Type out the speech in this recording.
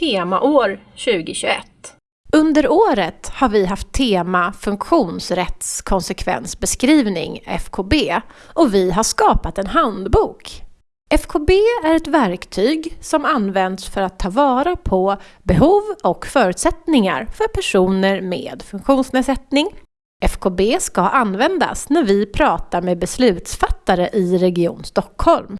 temaår 2021. Under året har vi haft tema funktionsrättskonsekvensbeskrivning, FKB, och vi har skapat en handbok. FKB är ett verktyg som används för att ta vara på behov och förutsättningar för personer med funktionsnedsättning. FKB ska användas när vi pratar med beslutsfattare i Region Stockholm.